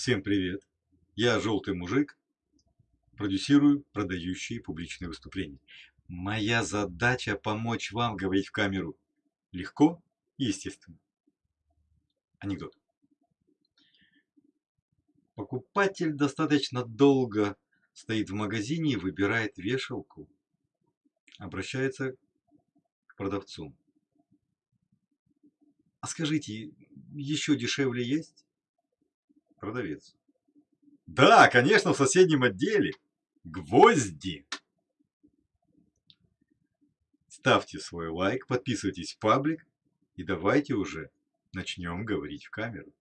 Всем привет! Я желтый мужик, продюсирую продающие публичные выступления. Моя задача помочь вам говорить в камеру легко и естественно. Анекдот. Покупатель достаточно долго стоит в магазине и выбирает вешалку. Обращается к продавцу. А скажите, еще дешевле есть? Продавец. Да, конечно, в соседнем отделе. Гвозди. Ставьте свой лайк, подписывайтесь в паблик и давайте уже начнем говорить в камеру.